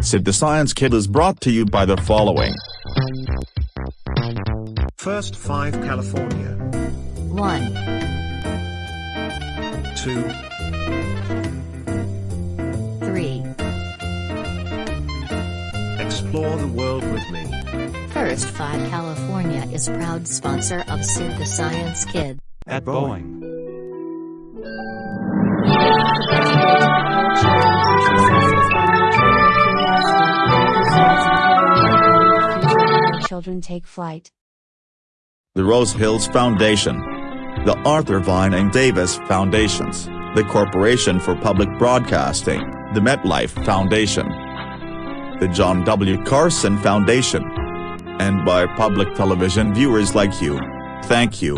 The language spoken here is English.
Sid the Science Kid is brought to you by the following. First 5 California. 1, 2, 3. Explore the world with me. First 5 California is proud sponsor of Sid the Science Kid. At Boeing. Children take flight. The Rose Hills Foundation. The Arthur Vining Davis Foundations, the Corporation for Public Broadcasting, the MetLife Foundation, the John W. Carson Foundation. And by public television viewers like you. Thank you.